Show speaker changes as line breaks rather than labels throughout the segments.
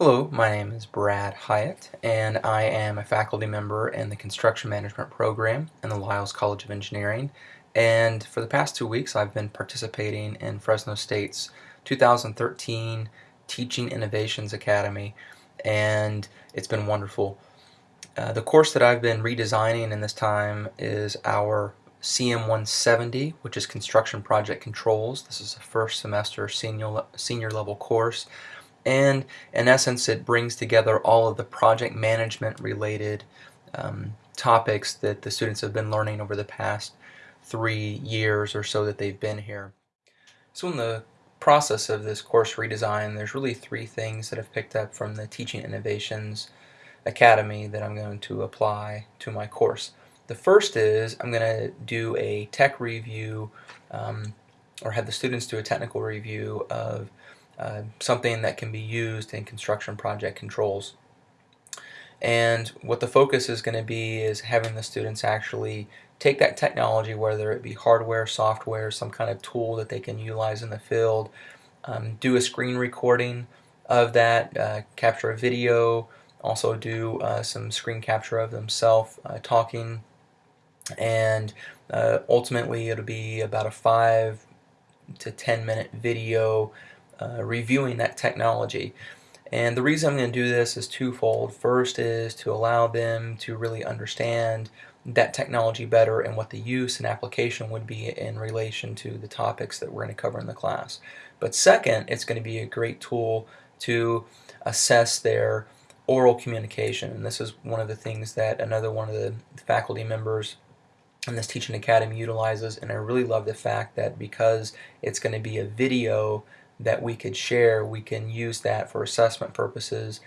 Hello, my name is Brad Hyatt, and I am a faculty member in the Construction Management program in the Lyles College of Engineering. And for the past two weeks, I've been participating in Fresno State's 2013 Teaching Innovations Academy, and it's been wonderful. Uh, the course that I've been redesigning in this time is our CM170, which is Construction Project Controls. This is a first semester senior, senior level course and in essence it brings together all of the project management related um, topics that the students have been learning over the past three years or so that they've been here. So in the process of this course redesign there's really three things that I've picked up from the Teaching Innovations Academy that I'm going to apply to my course. The first is I'm going to do a tech review um, or have the students do a technical review of uh, something that can be used in construction project controls. And what the focus is going to be is having the students actually take that technology, whether it be hardware, software, some kind of tool that they can utilize in the field, um, do a screen recording of that, uh, capture a video, also do uh, some screen capture of themselves uh, talking, and uh, ultimately it'll be about a five to ten minute video uh, reviewing that technology. And the reason I'm going to do this is twofold. First is to allow them to really understand that technology better and what the use and application would be in relation to the topics that we're going to cover in the class. But second, it's going to be a great tool to assess their oral communication. And this is one of the things that another one of the faculty members in this teaching academy utilizes. And I really love the fact that because it's going to be a video that we could share, we can use that for assessment purposes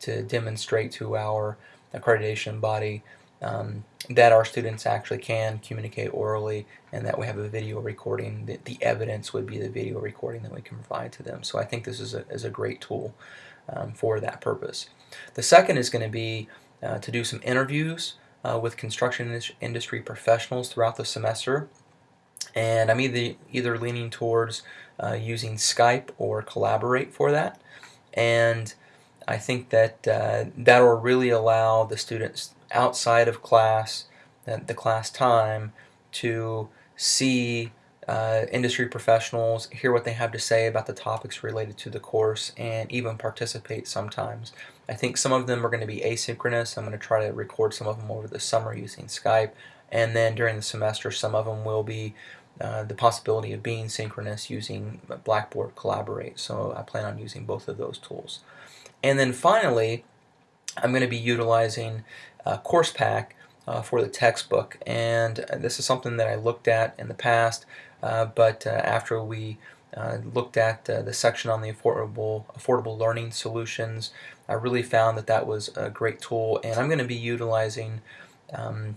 to demonstrate to our accreditation body um, that our students actually can communicate orally and that we have a video recording. The, the, evidence would be the video recording that we can provide to them. So I think this is a, is a great tool um, for that purpose. The second is going to be uh, to do some interviews uh, with construction industry professionals throughout the semester and I'm either, either leaning towards uh, using Skype or Collaborate for that and I think that uh, that will really allow the students outside of class, the, the class time, to see uh, industry professionals, hear what they have to say about the topics related to the course, and even participate sometimes. I think some of them are going to be asynchronous. I'm going to try to record some of them over the summer using Skype, and then during the semester, some of them will be uh, the possibility of being synchronous using Blackboard Collaborate. So I plan on using both of those tools. And then finally, I'm going to be utilizing uh, CoursePak uh, for the textbook. And this is something that I looked at in the past, uh, but uh, after we uh, looked at the section on the affordable, affordable learning solutions, I really found that that was a great tool. And I'm going to be utilizing um,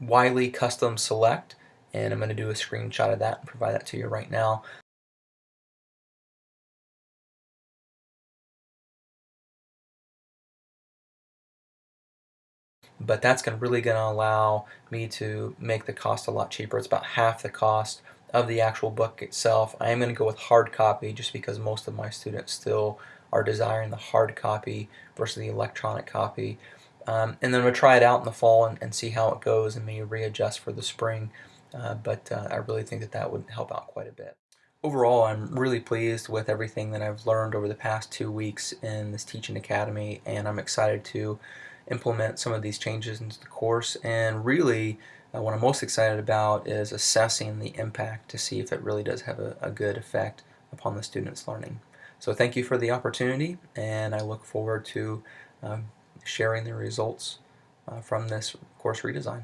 Wiley Custom Select and I'm going to do a screenshot of that and provide that to you right now. But that's gonna, really going to allow me to make the cost a lot cheaper. It's about half the cost of the actual book itself. I am going to go with hard copy just because most of my students still are desiring the hard copy versus the electronic copy. Um, and then to try it out in the fall and, and see how it goes and maybe readjust for the spring. Uh, but uh, I really think that that would help out quite a bit. Overall, I'm really pleased with everything that I've learned over the past two weeks in this teaching academy, and I'm excited to implement some of these changes into the course. And really, uh, what I'm most excited about is assessing the impact to see if it really does have a, a good effect upon the students' learning. So thank you for the opportunity, and I look forward to um, sharing the results uh, from this course redesign.